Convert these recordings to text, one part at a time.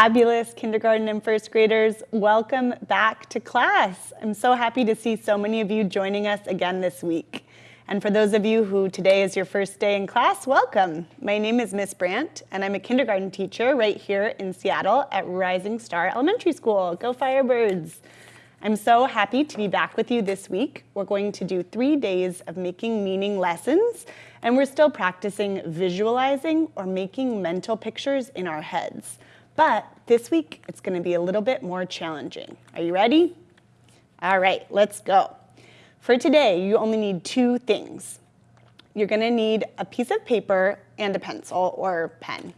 fabulous, kindergarten and first graders. Welcome back to class. I'm so happy to see so many of you joining us again this week. And for those of you who today is your first day in class, welcome. My name is Miss Brandt, and I'm a kindergarten teacher right here in Seattle at Rising Star Elementary School. Go Firebirds! I'm so happy to be back with you this week. We're going to do three days of making meaning lessons, and we're still practicing visualizing or making mental pictures in our heads. But this week, it's gonna be a little bit more challenging. Are you ready? All right, let's go. For today, you only need two things. You're gonna need a piece of paper and a pencil or pen.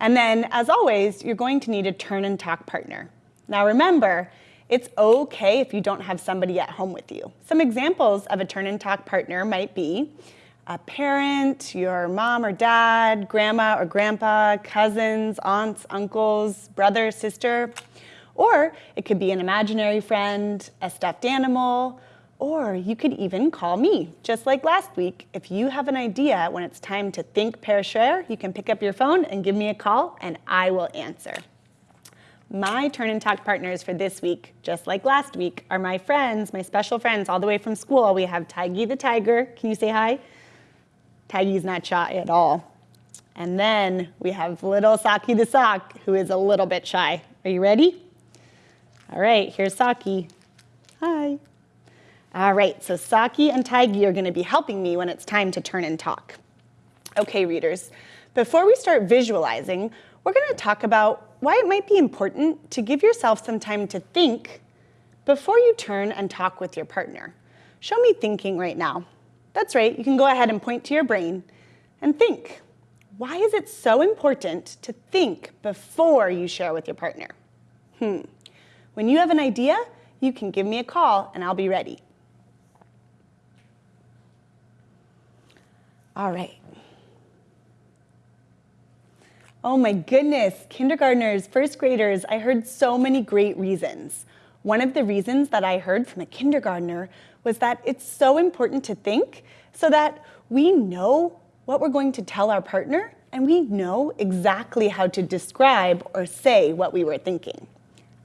And then, as always, you're going to need a turn and talk partner. Now remember, it's okay if you don't have somebody at home with you. Some examples of a turn and talk partner might be a parent, your mom or dad, grandma or grandpa, cousins, aunts, uncles, brother, sister, or it could be an imaginary friend, a stuffed animal, or you could even call me, just like last week. If you have an idea when it's time to think, pair, share, you can pick up your phone and give me a call and I will answer. My Turn and Talk partners for this week, just like last week, are my friends, my special friends all the way from school. We have Tiggy the Tiger. Can you say hi? Tiggy's not shy at all. And then we have little Saki the Sock, who is a little bit shy. Are you ready? All right, here's Saki. Hi. All right, so Saki and Tiggy are gonna be helping me when it's time to turn and talk. Okay, readers, before we start visualizing, we're gonna talk about why it might be important to give yourself some time to think before you turn and talk with your partner. Show me thinking right now. That's right, you can go ahead and point to your brain and think. Why is it so important to think before you share with your partner? Hmm. When you have an idea, you can give me a call and I'll be ready. All right. Oh my goodness, kindergartners, first graders, I heard so many great reasons. One of the reasons that I heard from a kindergartner was that it's so important to think so that we know what we're going to tell our partner and we know exactly how to describe or say what we were thinking.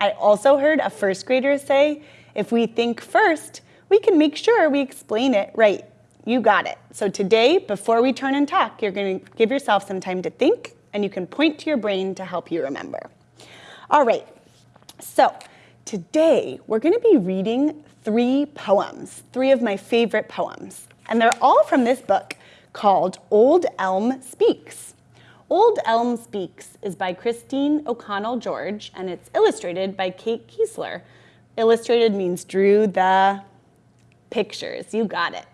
I also heard a first grader say, if we think first, we can make sure we explain it right. You got it. So today, before we turn and talk, you're gonna give yourself some time to think and you can point to your brain to help you remember. All right, so today we're gonna be reading three poems, three of my favorite poems. And they're all from this book called Old Elm Speaks. Old Elm Speaks is by Christine O'Connell George and it's illustrated by Kate Kiesler. Illustrated means drew the pictures, you got it.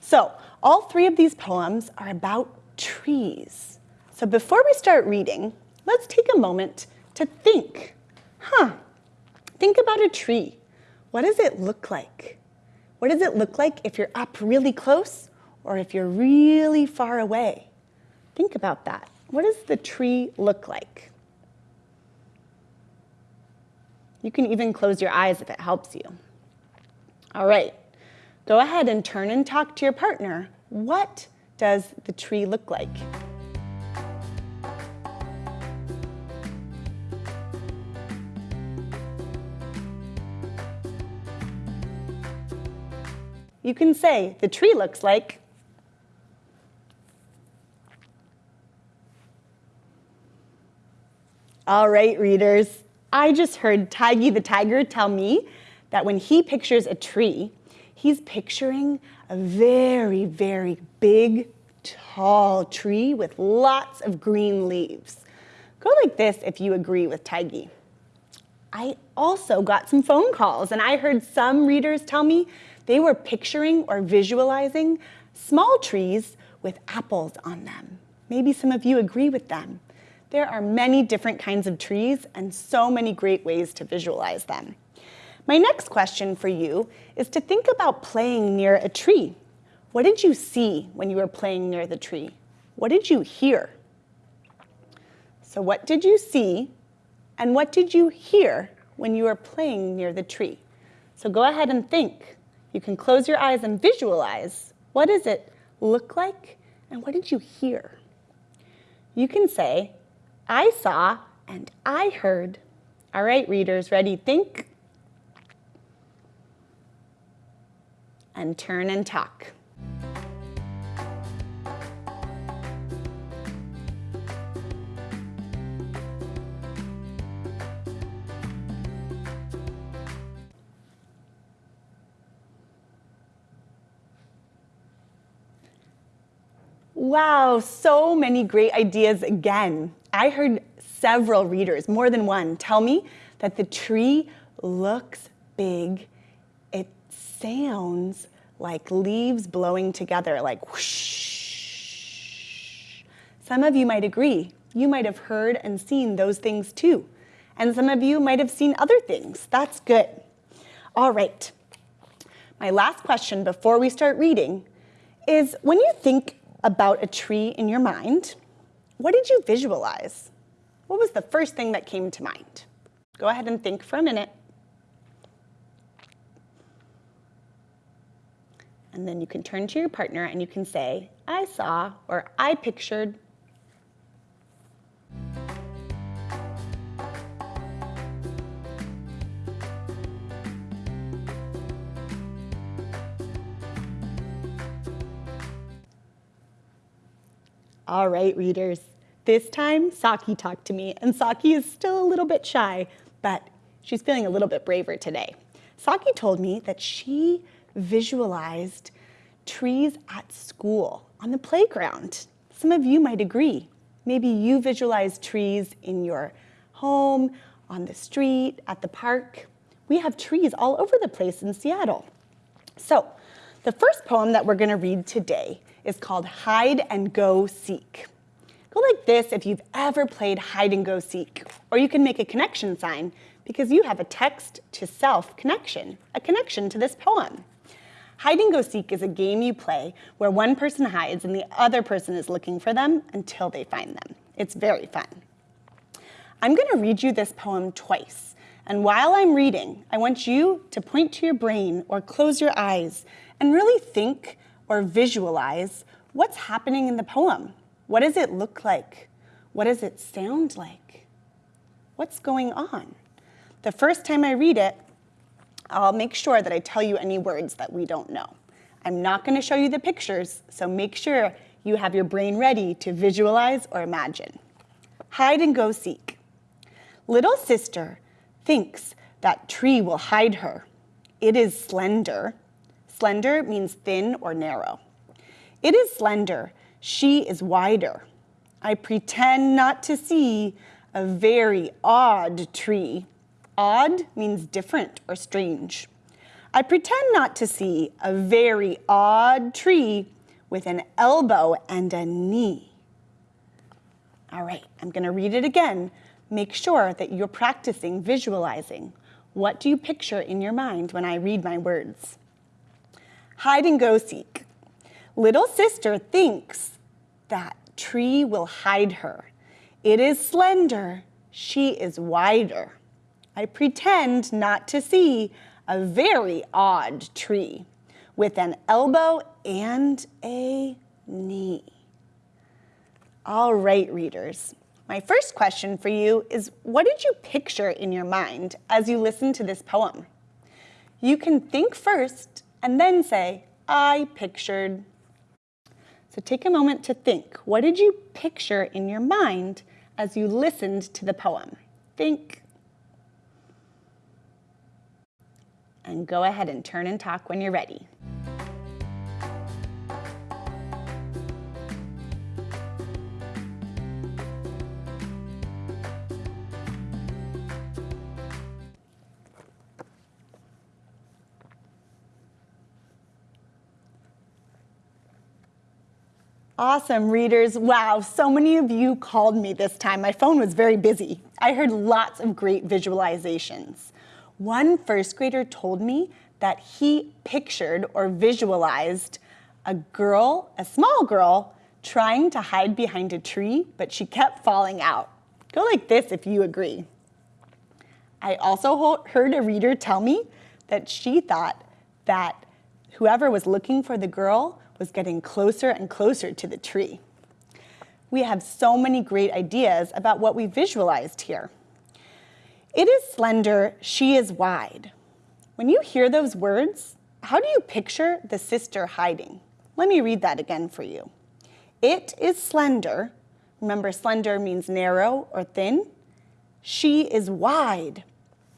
So all three of these poems are about trees. So before we start reading, let's take a moment to think. Huh, think about a tree what does it look like? What does it look like if you're up really close or if you're really far away? Think about that. What does the tree look like? You can even close your eyes if it helps you. All right, go ahead and turn and talk to your partner. What does the tree look like? You can say the tree looks like All right, readers, I just heard Tiggy the Tiger tell me that when he pictures a tree, he's picturing a very, very big, tall tree with lots of green leaves. Go like this if you agree with Tiggy. I also got some phone calls and I heard some readers tell me they were picturing or visualizing small trees with apples on them. Maybe some of you agree with them. There are many different kinds of trees and so many great ways to visualize them. My next question for you is to think about playing near a tree. What did you see when you were playing near the tree? What did you hear? So what did you see and what did you hear when you were playing near the tree? So go ahead and think. You can close your eyes and visualize. What does it look like? And what did you hear? You can say, I saw And I heard, all right, readers, ready, think, and turn and talk. Wow, so many great ideas again. I heard several readers, more than one, tell me that the tree looks big. It sounds like leaves blowing together, like whoosh. Some of you might agree. You might have heard and seen those things too. And some of you might have seen other things. That's good. All right. My last question before we start reading is when you think about a tree in your mind, what did you visualize? What was the first thing that came to mind? Go ahead and think for a minute. And then you can turn to your partner and you can say, I saw or I pictured. All right, readers. This time, Saki talked to me, and Saki is still a little bit shy, but she's feeling a little bit braver today. Saki told me that she visualized trees at school on the playground. Some of you might agree. Maybe you visualize trees in your home, on the street, at the park. We have trees all over the place in Seattle. So the first poem that we're gonna read today is called Hide and Go Seek. Go like this if you've ever played hide and go seek, or you can make a connection sign because you have a text to self connection, a connection to this poem. Hide and go seek is a game you play where one person hides and the other person is looking for them until they find them. It's very fun. I'm gonna read you this poem twice. And while I'm reading, I want you to point to your brain or close your eyes and really think or visualize what's happening in the poem. What does it look like? What does it sound like? What's going on? The first time I read it, I'll make sure that I tell you any words that we don't know. I'm not gonna show you the pictures, so make sure you have your brain ready to visualize or imagine. Hide and go seek. Little sister thinks that tree will hide her. It is slender, Slender means thin or narrow. It is slender, she is wider. I pretend not to see a very odd tree. Odd means different or strange. I pretend not to see a very odd tree with an elbow and a knee. All right, I'm gonna read it again. Make sure that you're practicing visualizing. What do you picture in your mind when I read my words? Hide and go seek. Little sister thinks that tree will hide her. It is slender, she is wider. I pretend not to see a very odd tree with an elbow and a knee. All right, readers. My first question for you is what did you picture in your mind as you listened to this poem? You can think first and then say, I pictured. So take a moment to think. What did you picture in your mind as you listened to the poem? Think. And go ahead and turn and talk when you're ready. Awesome, readers. Wow, so many of you called me this time. My phone was very busy. I heard lots of great visualizations. One first grader told me that he pictured or visualized a girl, a small girl, trying to hide behind a tree, but she kept falling out. Go like this if you agree. I also heard a reader tell me that she thought that whoever was looking for the girl was getting closer and closer to the tree. we have so many great ideas about what we visualized here. It is slender, she is wide. When you hear those words, how do you picture the sister hiding? Let me read that again for you. It is slender. Remember, slender means narrow or thin. She is wide.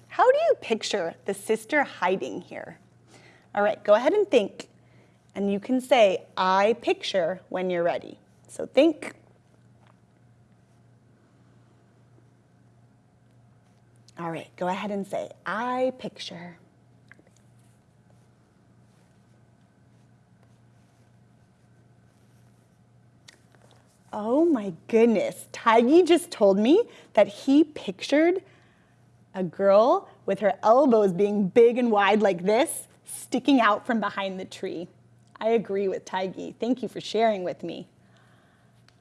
How do you picture the sister hiding here? All right, go ahead and think. And you can say, I picture when you're ready. So think. All right, go ahead and say, I picture. Oh my goodness, Tiggy just told me that he pictured a girl with her elbows being big and wide like this, sticking out from behind the tree. I agree with Tiggy. Thank you for sharing with me.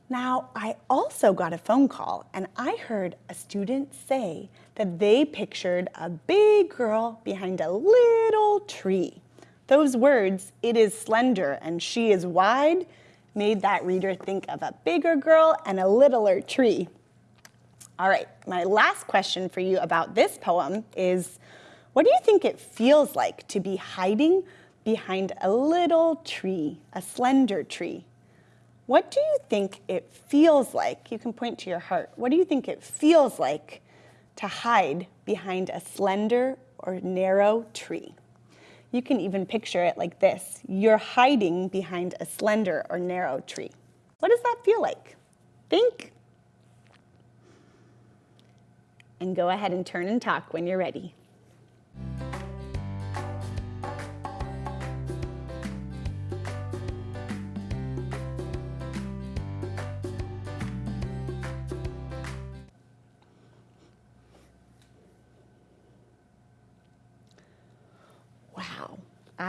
Now, I also got a phone call and I heard a student say that they pictured a big girl behind a little tree. Those words, it is slender and she is wide, made that reader think of a bigger girl and a littler tree. All right, my last question for you about this poem is, what do you think it feels like to be hiding behind a little tree, a slender tree? What do you think it feels like? You can point to your heart. What do you think it feels like to hide behind a slender or narrow tree? You can even picture it like this. You're hiding behind a slender or narrow tree. What does that feel like? Think. And go ahead and turn and talk when you're ready.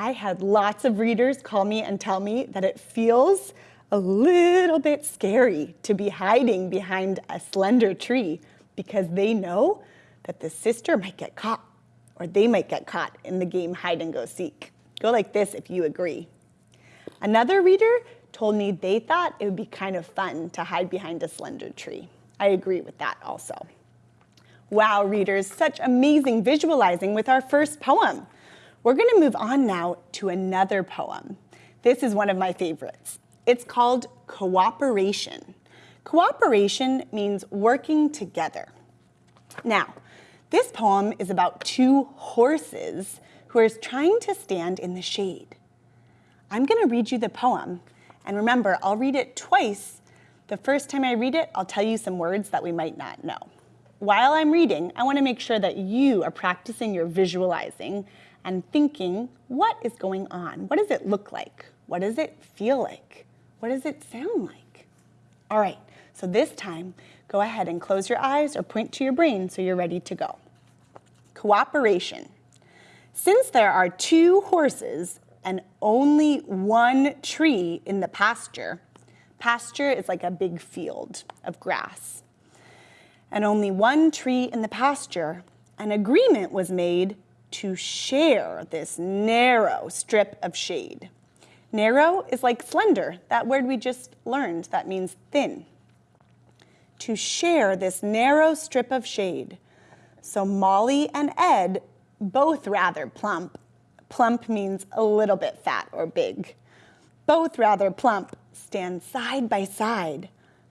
I had lots of readers call me and tell me that it feels a little bit scary to be hiding behind a slender tree because they know that the sister might get caught or they might get caught in the game hide and go seek. Go like this if you agree. Another reader told me they thought it would be kind of fun to hide behind a slender tree. I agree with that also. Wow, readers, such amazing visualizing with our first poem. We're gonna move on now to another poem. This is one of my favorites. It's called Cooperation. Cooperation means working together. Now, this poem is about two horses who are trying to stand in the shade. I'm gonna read you the poem, and remember, I'll read it twice. The first time I read it, I'll tell you some words that we might not know. While I'm reading, I wanna make sure that you are practicing your visualizing and thinking, what is going on? What does it look like? What does it feel like? What does it sound like? All right, so this time, go ahead and close your eyes or point to your brain so you're ready to go. Cooperation. Since there are two horses and only one tree in the pasture, pasture is like a big field of grass, and only one tree in the pasture, an agreement was made to share this narrow strip of shade. Narrow is like slender, that word we just learned, that means thin. To share this narrow strip of shade. So Molly and Ed, both rather plump, plump means a little bit fat or big, both rather plump, stand side by side,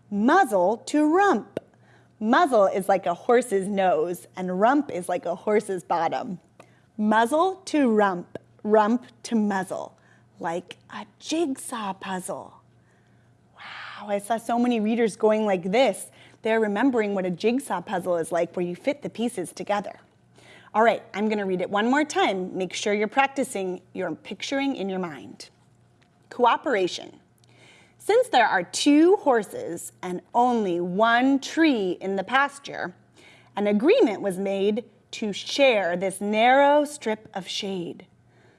muzzle to rump. Muzzle is like a horse's nose and rump is like a horse's bottom muzzle to rump, rump to muzzle, like a jigsaw puzzle. Wow, I saw so many readers going like this. They're remembering what a jigsaw puzzle is like where you fit the pieces together. All right, I'm gonna read it one more time. Make sure you're practicing your picturing in your mind. Cooperation. Since there are two horses and only one tree in the pasture, an agreement was made to share this narrow strip of shade.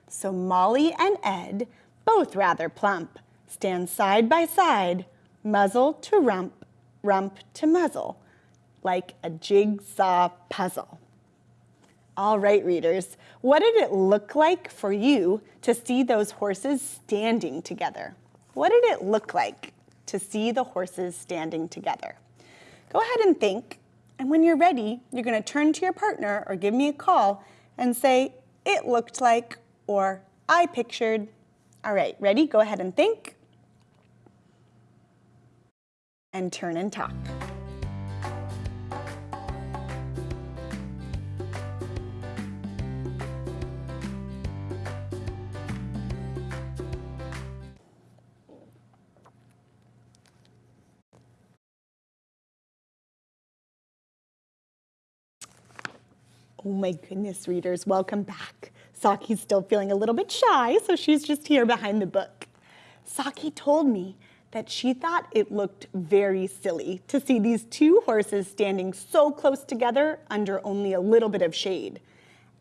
So Molly and Ed, both rather plump, stand side by side, muzzle to rump, rump to muzzle, like a jigsaw puzzle. All right, readers, what did it look like for you to see those horses standing together? What did it look like? to see the horses standing together. Go ahead and think, and when you're ready, you're gonna turn to your partner or give me a call and say, it looked like, or I pictured. All right, ready? Go ahead and think. And turn and talk. Oh my goodness, readers, welcome back. Saki's still feeling a little bit shy, so she's just here behind the book. Saki told me that she thought it looked very silly to see these two horses standing so close together under only a little bit of shade.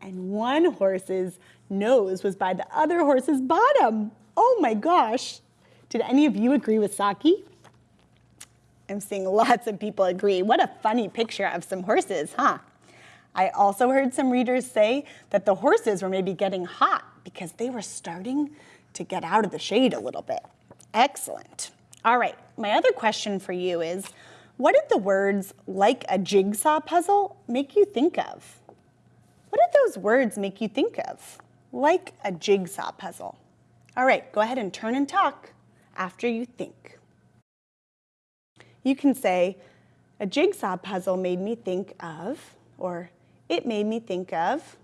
And one horse's nose was by the other horse's bottom. Oh my gosh. Did any of you agree with Saki? I'm seeing lots of people agree. What a funny picture of some horses, huh? I also heard some readers say that the horses were maybe getting hot because they were starting to get out of the shade a little bit. Excellent. All right, my other question for you is, what did the words like a jigsaw puzzle make you think of? What did those words make you think of? Like a jigsaw puzzle. All right, go ahead and turn and talk after you think. You can say, a jigsaw puzzle made me think of, or it made me think of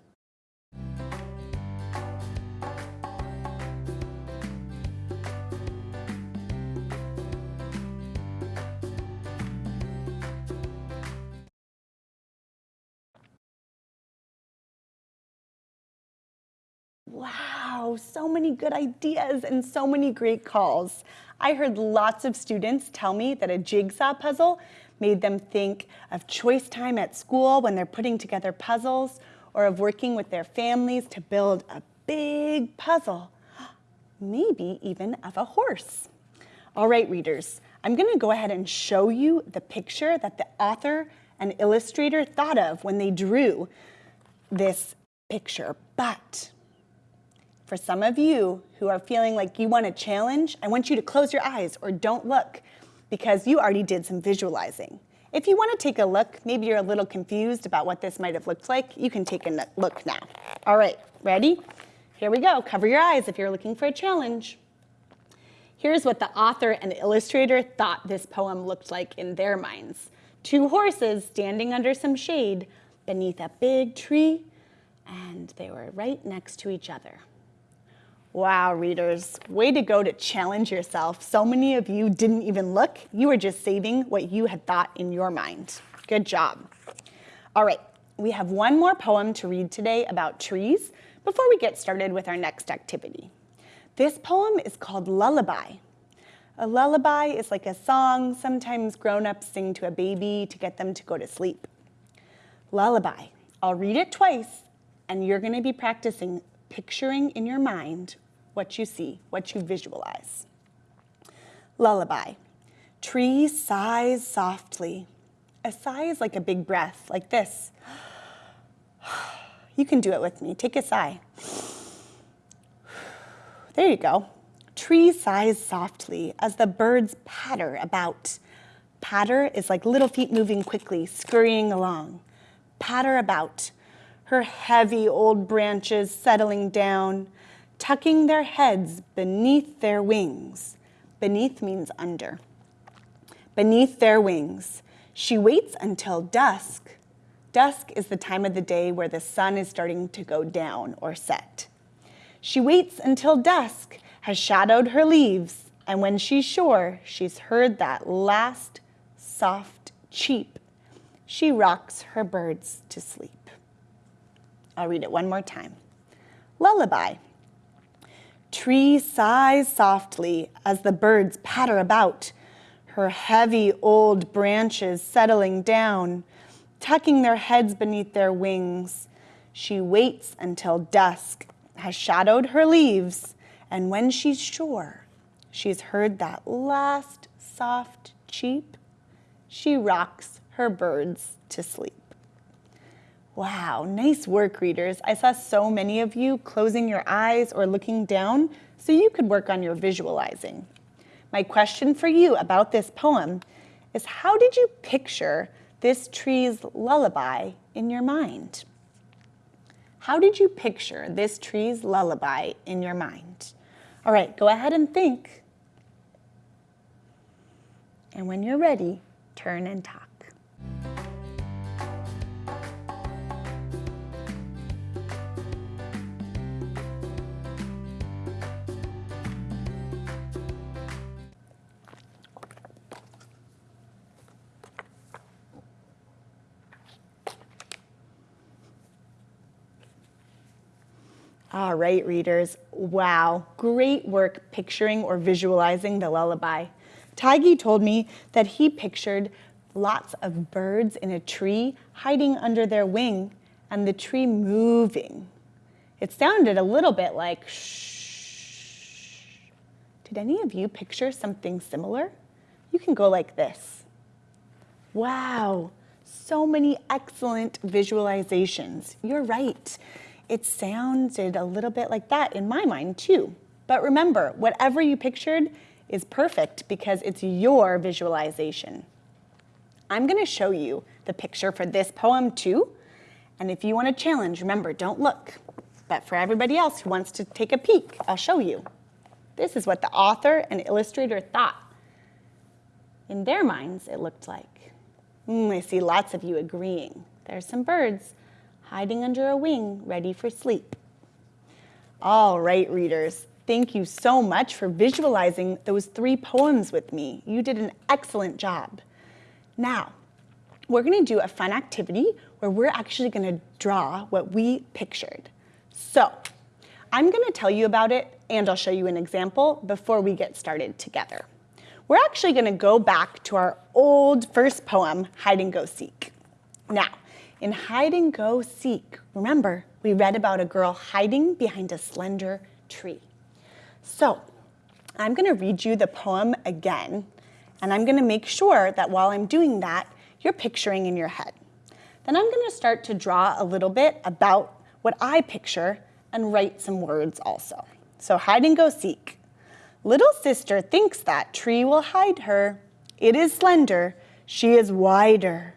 Wow, so many good ideas and so many great calls. I heard lots of students tell me that a jigsaw puzzle made them think of choice time at school when they're putting together puzzles or of working with their families to build a big puzzle, maybe even of a horse. All right, readers, I'm gonna go ahead and show you the picture that the author and illustrator thought of when they drew this picture. But for some of you who are feeling like you want a challenge, I want you to close your eyes or don't look because you already did some visualizing. If you wanna take a look, maybe you're a little confused about what this might have looked like, you can take a look now. All right, ready? Here we go, cover your eyes if you're looking for a challenge. Here's what the author and illustrator thought this poem looked like in their minds. Two horses standing under some shade beneath a big tree, and they were right next to each other. Wow, readers, way to go to challenge yourself. So many of you didn't even look. You were just saving what you had thought in your mind. Good job. All right, we have one more poem to read today about trees before we get started with our next activity. This poem is called Lullaby. A lullaby is like a song sometimes grown-ups sing to a baby to get them to go to sleep. Lullaby. I'll read it twice, and you're gonna be practicing picturing in your mind what you see, what you visualize. Lullaby. Tree sighs softly. A sigh is like a big breath, like this. You can do it with me. Take a sigh. There you go. Tree sighs softly as the birds patter about. Patter is like little feet moving quickly, scurrying along. Patter about. Her heavy old branches settling down, tucking their heads beneath their wings. Beneath means under. Beneath their wings, she waits until dusk. Dusk is the time of the day where the sun is starting to go down or set. She waits until dusk has shadowed her leaves, and when she's sure she's heard that last soft cheep, she rocks her birds to sleep. I'll read it one more time. Lullaby. Tree sighs softly as the birds patter about, her heavy old branches settling down, tucking their heads beneath their wings. She waits until dusk has shadowed her leaves, and when she's sure she's heard that last soft cheep, she rocks her birds to sleep. Wow, nice work, readers. I saw so many of you closing your eyes or looking down so you could work on your visualizing. my question for you about this poem is how did you picture this tree's lullaby in your mind? How did you picture this tree's lullaby in your mind? All right, go ahead and think. And when you're ready, turn and talk. All right, readers. Wow, great work picturing or visualizing the lullaby. Tiggy told me that he pictured lots of birds in a tree hiding under their wing and the tree moving. It sounded a little bit like shh. Did any of you picture something similar? You can go like this. Wow, so many excellent visualizations. You're right it sounded a little bit like that in my mind too. But remember, whatever you pictured is perfect because it's your visualization. I'm gonna show you the picture for this poem too. And if you want a challenge, remember, don't look. But for everybody else who wants to take a peek, I'll show you. This is what the author and illustrator thought. In their minds, it looked like. Mm, I see lots of you agreeing. There's some birds hiding under a wing, ready for sleep. All right, readers, thank you so much for visualizing those three poems with me. You did an excellent job. Now, we're gonna do a fun activity where we're actually gonna draw what we pictured. So, I'm gonna tell you about it and I'll show you an example before we get started together. We're actually gonna go back to our old first poem, Hide and Go Seek. Now, in Hide and Go Seek, remember, we read about a girl hiding behind a slender tree. So I'm gonna read you the poem again, and I'm gonna make sure that while I'm doing that, you're picturing in your head. Then I'm gonna start to draw a little bit about what I picture and write some words also. So hide and go seek. Little sister thinks that tree will hide her. It is slender, she is wider.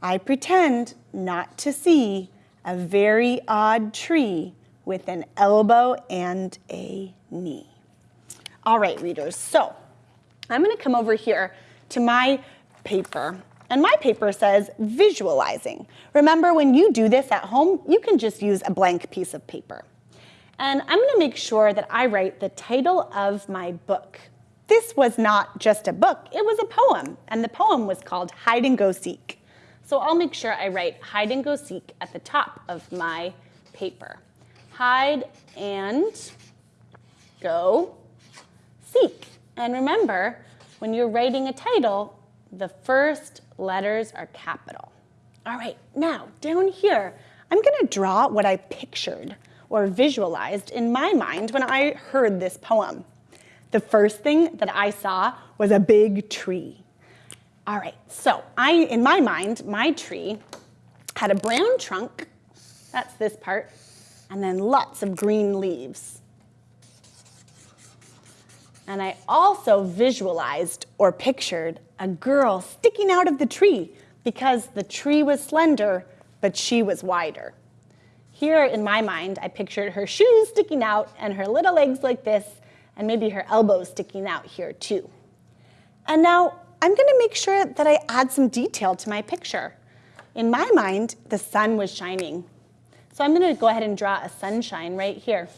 I pretend not to see a very odd tree with an elbow and a knee. All right, readers, so I'm gonna come over here to my paper and my paper says visualizing. Remember, when you do this at home, you can just use a blank piece of paper. And I'm gonna make sure that I write the title of my book. This was not just a book, it was a poem, and the poem was called Hide and Go Seek. So I'll make sure I write hide and go seek at the top of my paper. Hide and go seek. And remember, when you're writing a title, the first letters are capital. All right, now down here, I'm gonna draw what I pictured or visualized in my mind when I heard this poem. The first thing that I saw was a big tree. All right, so I, in my mind, my tree had a brown trunk, that's this part, and then lots of green leaves. And I also visualized or pictured a girl sticking out of the tree because the tree was slender, but she was wider. Here in my mind, I pictured her shoes sticking out and her little legs like this, and maybe her elbows sticking out here too. And now I'm gonna make sure that I add some detail to my picture. In my mind, the sun was shining. So I'm gonna go ahead and draw a sunshine right here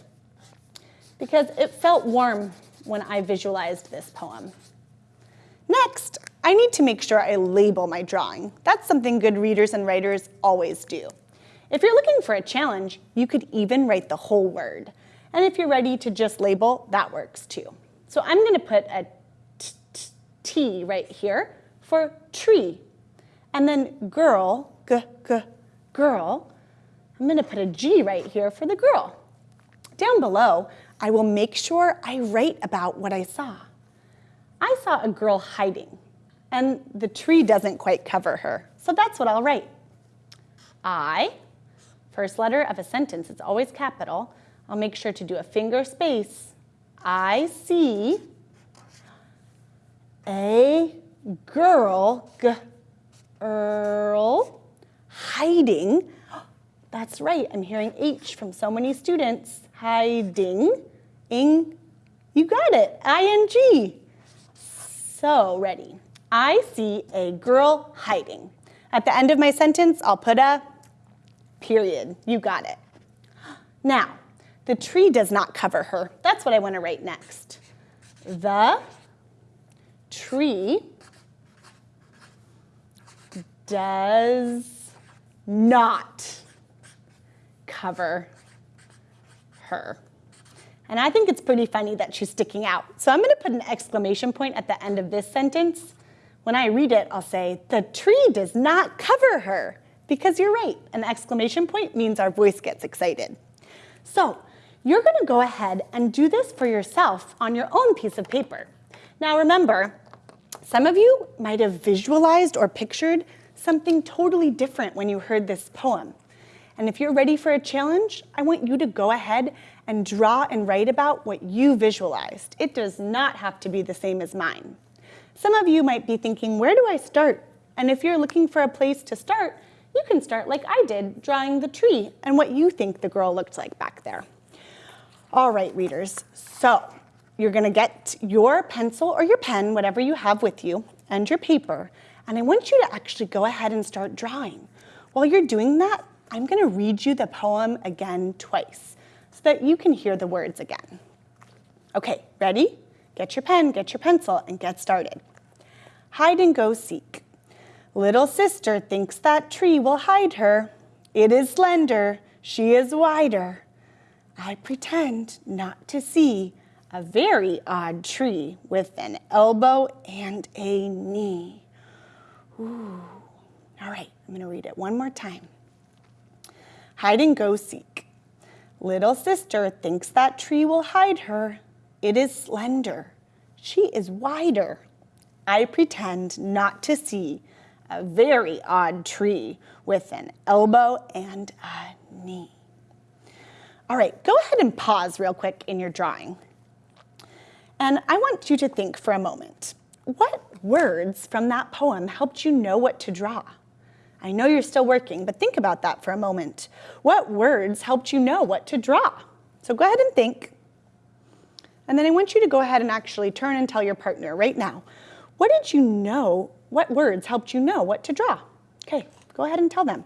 because it felt warm when I visualized this poem. Next, I need to make sure I label my drawing. That's something good readers and writers always do. If you're looking for a challenge, you could even write the whole word. And if you're ready to just label, that works too. So I'm gonna put a T right here for tree. And then girl, g, g, girl, I'm gonna put a G right here for the girl. Down below, I will make sure I write about what I saw. I saw a girl hiding, and the tree doesn't quite cover her, so that's what I'll write. I, first letter of a sentence, it's always capital. I'll make sure to do a finger space. I see A girl, girl, hiding. That's right, I'm hearing H from so many students. Hiding, ing, you got it, ing. So ready. I see a girl hiding. At the end of my sentence, I'll put a period. You got it. Now, the tree does not cover her. That's what I want to write next. The tree does not cover her. And I think it's pretty funny that she's sticking out. So I'm going to put an exclamation point at the end of this sentence. When I read it, I'll say, the tree does not cover her. Because you're right, an exclamation point means our voice gets excited. So you're going to go ahead and do this for yourself on your own piece of paper. Now remember, some of you might have visualized or pictured something totally different when you heard this poem. And if you're ready for a challenge, I want you to go ahead and draw and write about what you visualized. It does not have to be the same as mine. Some of you might be thinking, where do I start? And if you're looking for a place to start, you can start like I did, drawing the tree and what you think the girl looked like back there. All right, readers, so you're gonna get your pencil or your pen, whatever you have with you, and your paper, and I want you to actually go ahead and start drawing. While you're doing that, I'm gonna read you the poem again twice so that you can hear the words again. Okay, ready? Get your pen, get your pencil, and get started. Hide and go seek. Little sister thinks that tree will hide her. It is slender, she is wider. I pretend not to see a very odd tree with an elbow and a knee. Ooh. All right, I'm gonna read it one more time. Hide and go seek. Little sister thinks that tree will hide her. It is slender. She is wider. I pretend not to see a very odd tree with an elbow and a knee. All right, go ahead and pause real quick in your drawing. And I want you to think for a moment. What words from that poem helped you know what to draw? I know you're still working, but think about that for a moment. What words helped you know what to draw? So go ahead and think. And then I want you to go ahead and actually turn and tell your partner right now, what did you know, what words helped you know what to draw? Okay, go ahead and tell them.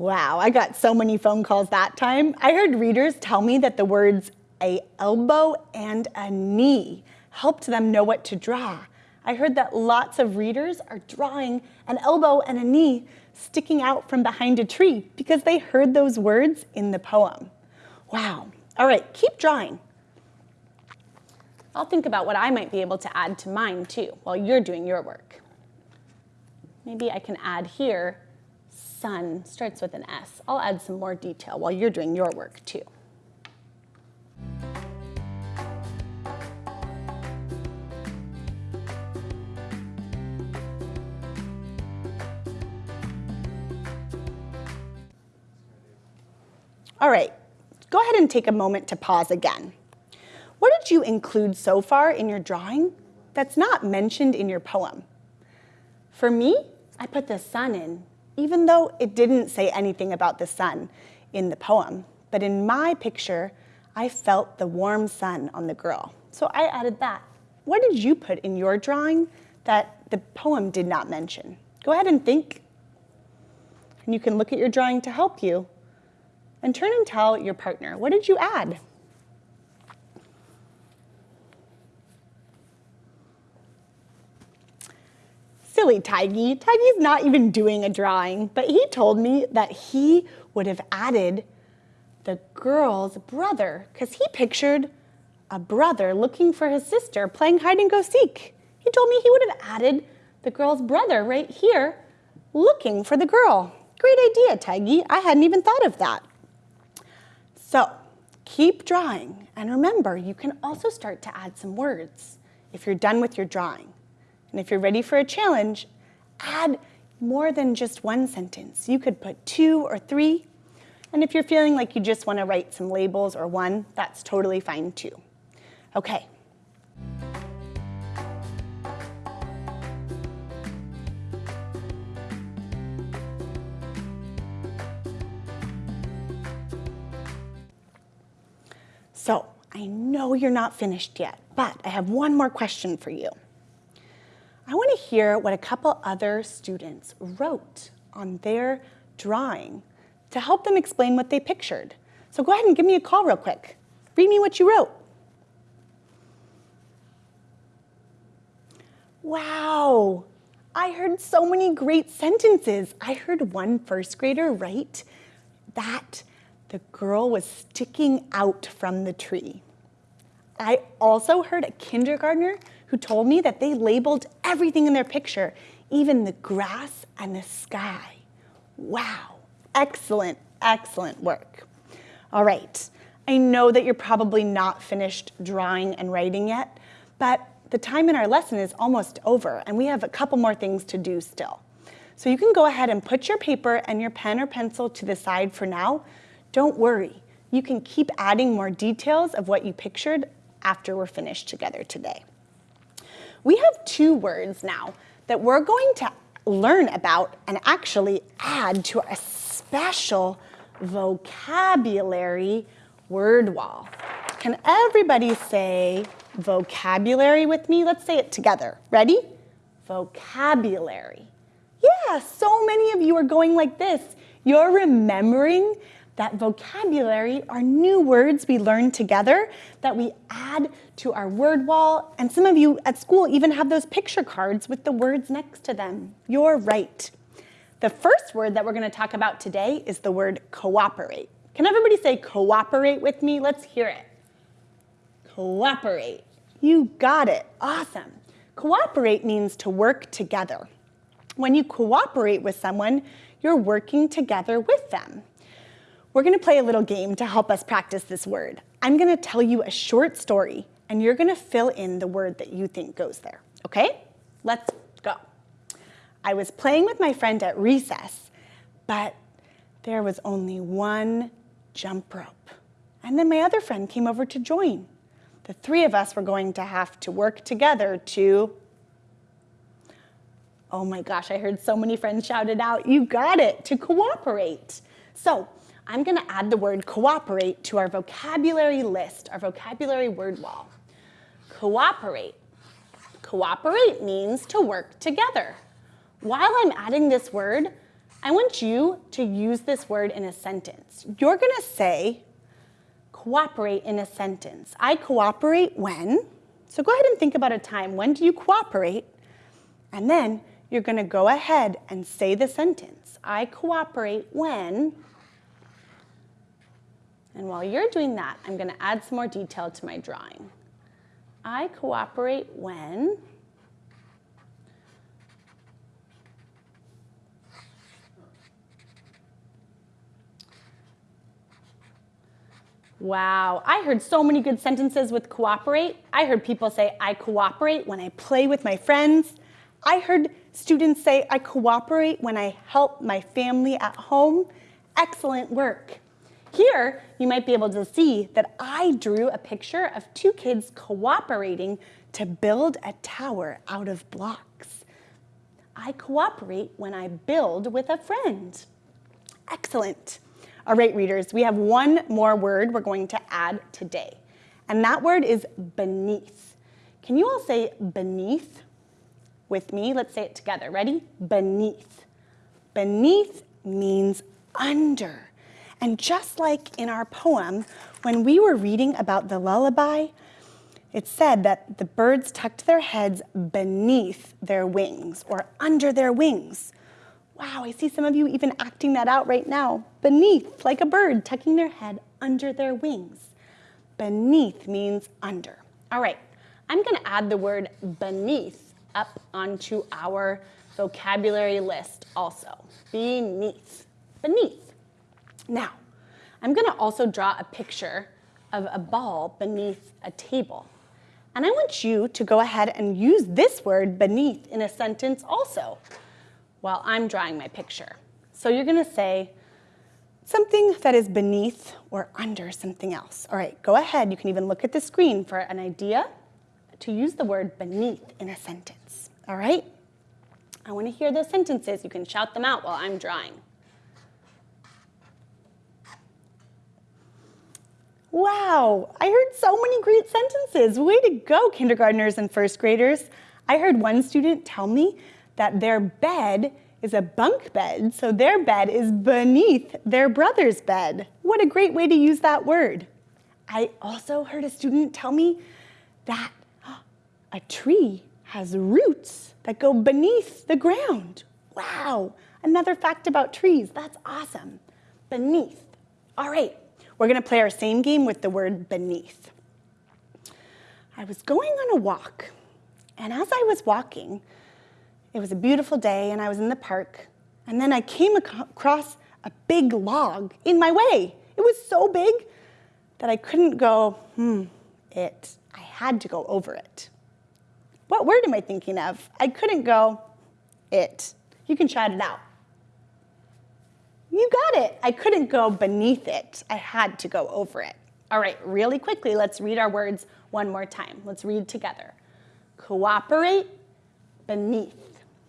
Wow, I got so many phone calls that time. I heard readers tell me that the words a elbow and a knee helped them know what to draw. I heard that lots of readers are drawing an elbow and a knee sticking out from behind a tree because they heard those words in the poem. Wow. All right, keep drawing. I'll think about what I might be able to add to mine too while you're doing your work. Maybe I can add here sun starts with an S. I'll add some more detail while you're doing your work too. All right, go ahead and take a moment to pause again. What did you include so far in your drawing that's not mentioned in your poem? For me, I put the sun in even though it didn't say anything about the sun in the poem. But in my picture, I felt the warm sun on the girl. So I added that. What did you put in your drawing that the poem did not mention? Go ahead and think. And you can look at your drawing to help you. And turn and tell your partner, what did you add? Silly Tiggy. Tiggy's not even doing a drawing, but he told me that he would have added the girl's brother because he pictured a brother looking for his sister playing hide and go seek. He told me he would have added the girl's brother right here looking for the girl. Great idea, Tiggy. I hadn't even thought of that. So keep drawing. And remember, you can also start to add some words if you're done with your drawing. And if you're ready for a challenge, add more than just one sentence. You could put two or three. And if you're feeling like you just want to write some labels or one, that's totally fine too. Okay. So I know you're not finished yet, but I have one more question for you. I want to hear what a couple other students wrote on their drawing to help them explain what they pictured. So go ahead and give me a call real quick. Read me what you wrote. Wow, I heard so many great sentences. I heard one first grader write that the girl was sticking out from the tree. I also heard a kindergartner who told me that they labeled everything in their picture, even the grass and the sky. Wow, excellent, excellent work. All right, I know that you're probably not finished drawing and writing yet, but the time in our lesson is almost over and we have a couple more things to do still. So you can go ahead and put your paper and your pen or pencil to the side for now don't worry, you can keep adding more details of what you pictured after we're finished together today. We have two words now that we're going to learn about and actually add to a special vocabulary word wall. Can everybody say vocabulary with me? Let's say it together. Ready? Vocabulary. Yeah, so many of you are going like this. You're remembering that vocabulary are new words we learn together that we add to our word wall. And some of you at school even have those picture cards with the words next to them. You're right. The first word that we're going to talk about today is the word cooperate. Can everybody say cooperate with me? Let's hear it. Cooperate. You got it. Awesome. Cooperate means to work together. When you cooperate with someone, you're working together with them. We're gonna play a little game to help us practice this word. I'm gonna tell you a short story and you're gonna fill in the word that you think goes there, okay? Let's go. I was playing with my friend at recess, but there was only one jump rope. And then my other friend came over to join. The three of us were going to have to work together to, oh my gosh, I heard so many friends shout it out, you got it, to cooperate. So I'm gonna add the word cooperate to our vocabulary list, our vocabulary word wall. Cooperate. Cooperate means to work together. While I'm adding this word, I want you to use this word in a sentence. You're gonna say, cooperate in a sentence. I cooperate when, so go ahead and think about a time. When do you cooperate? And then you're gonna go ahead and say the sentence. I cooperate when, and while you're doing that, I'm gonna add some more detail to my drawing. I cooperate when Wow, I heard so many good sentences with cooperate. I heard people say, I cooperate when I play with my friends. I heard students say, I cooperate when I help my family at home. Excellent work. Here, you might be able to see that I drew a picture of two kids cooperating to build a tower out of blocks. I cooperate when I build with a friend. Excellent. All right, readers, we have one more word we're going to add today, and that word is beneath. Can you all say beneath with me? Let's say it together. Ready? Beneath. Beneath means under. And just like in our poem, when we were reading about the lullaby, it said that the birds tucked their heads beneath their wings or under their wings. Wow, I see some of you even acting that out right now. Beneath, like a bird tucking their head under their wings. Beneath means under. All right, I'm gonna add the word beneath up onto our vocabulary list also. Beneath, beneath. Now, I'm gonna also draw a picture of a ball beneath a table. And I want you to go ahead and use this word beneath in a sentence also while I'm drawing my picture. So you're gonna say something that is beneath or under something else. All right, go ahead. You can even look at the screen for an idea to use the word beneath in a sentence. All right? I wanna hear those sentences. You can shout them out while I'm drawing. Wow, I heard so many great sentences. Way to go, kindergartners and first graders. I heard one student tell me that their bed is a bunk bed, so their bed is beneath their brother's bed. What a great way to use that word. I also heard a student tell me that a tree has roots that go beneath the ground. Wow, another fact about trees. That's awesome. Beneath. All right, we're gonna play our same game with the word beneath. I was going on a walk, and as I was walking, it was a beautiful day and I was in the park, and then I came across a big log in my way. It was so big that I couldn't go, hmm, it. I had to go over it. What word am I thinking of? I couldn't go, it. You can shout it out. You got it. I couldn't go beneath it. I had to go over it. All right, really quickly, let's read our words one more time. Let's read together. Cooperate, beneath.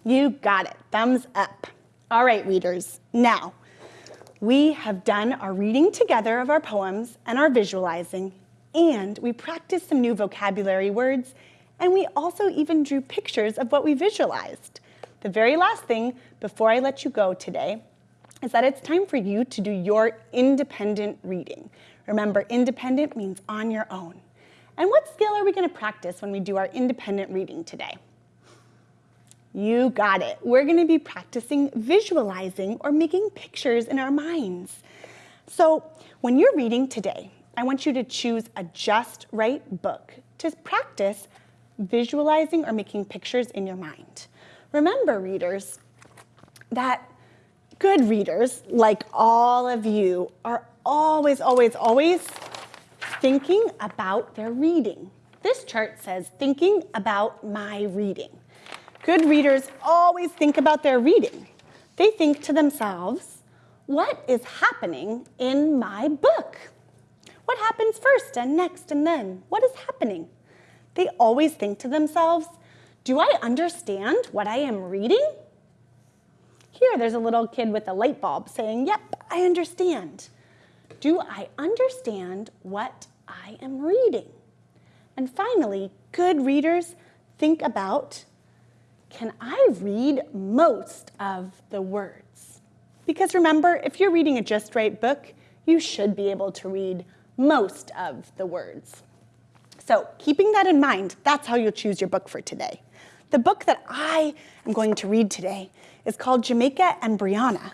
You got it. Thumbs up. All right, readers. Now, we have done our reading together of our poems and our visualizing, and we practiced some new vocabulary words, and we also even drew pictures of what we visualized. The very last thing before I let you go today is that it's time for you to do your independent reading. Remember, independent means on your own. And what skill are we gonna practice when we do our independent reading today? You got it. We're gonna be practicing visualizing or making pictures in our minds. So when you're reading today, I want you to choose a just right book to practice visualizing or making pictures in your mind. Remember, readers, that Good readers, like all of you, are always, always, always thinking about their reading. This chart says thinking about my reading. Good readers always think about their reading. They think to themselves, what is happening in my book? What happens first and next and then? What is happening? They always think to themselves, do I understand what I am reading? Here, there's a little kid with a light bulb saying, yep, I understand. Do I understand what I am reading? And finally, good readers think about, can I read most of the words? Because remember, if you're reading a Just Right book, you should be able to read most of the words. So keeping that in mind, that's how you'll choose your book for today. The book that I am going to read today is called Jamaica and Brianna,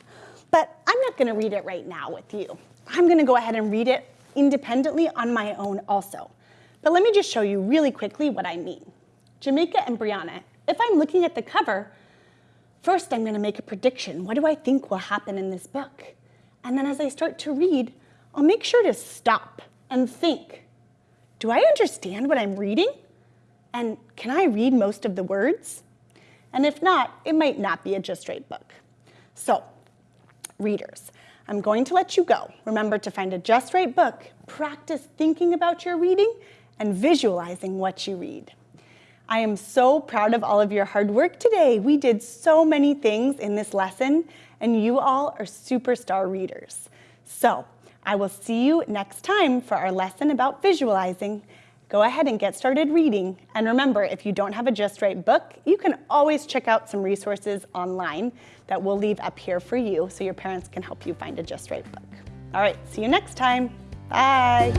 but I'm not gonna read it right now with you. I'm gonna go ahead and read it independently on my own also. But let me just show you really quickly what I mean. Jamaica and Brianna, if I'm looking at the cover, first I'm gonna make a prediction. What do I think will happen in this book? And then as I start to read, I'll make sure to stop and think, do I understand what I'm reading? And can I read most of the words? And if not, it might not be a Just Right book. So, readers, I'm going to let you go. Remember to find a Just Right book, practice thinking about your reading, and visualizing what you read. I am so proud of all of your hard work today. We did so many things in this lesson, and you all are superstar readers. So, I will see you next time for our lesson about visualizing go ahead and get started reading. And remember, if you don't have a Just Right book, you can always check out some resources online that we'll leave up here for you so your parents can help you find a Just Right book. All right, see you next time. Bye.